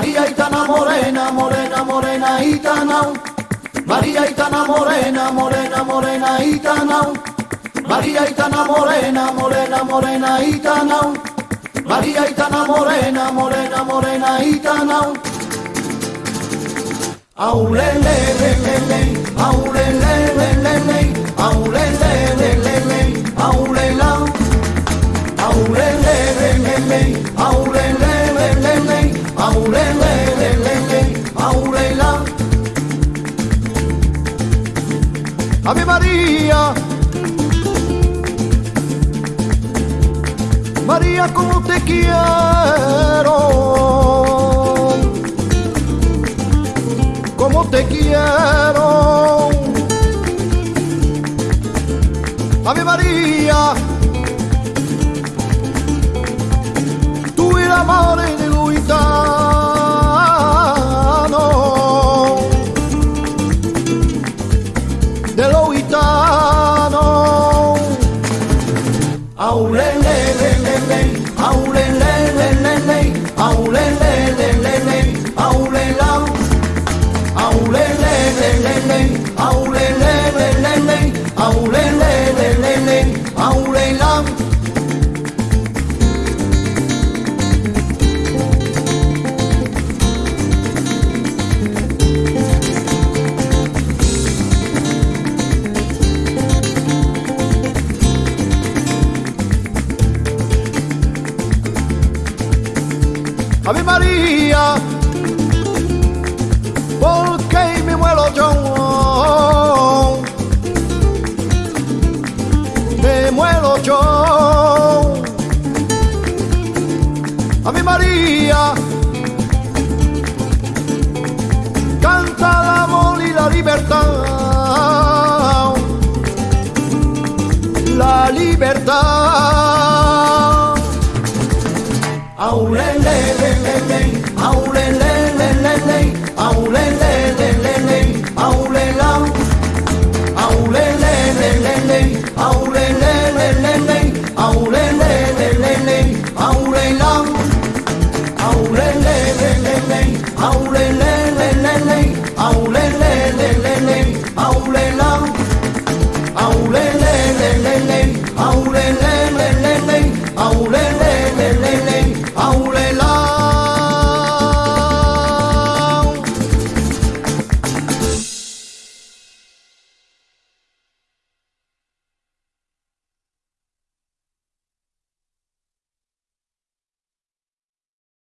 María Itana morena, morena, morena, Itana. María Itana morena, morena, morena, Itana. María Itana morena, morena, morena, Itana. María Itana morena, morena, morena, Itana. Aulele, le, le, le, aulele, le, le, le, aulele, le, le, le, aulela. Aulele, le, le, le, aulele, Ave María. María, como te quiero. Como te quiero. Ave María. Tú el amor de los Aulele, Ave María, ¿por qué me muero yo? Me muero yo. Ave María, canta el amor y la libertad. La libertad. Aulele, le, le,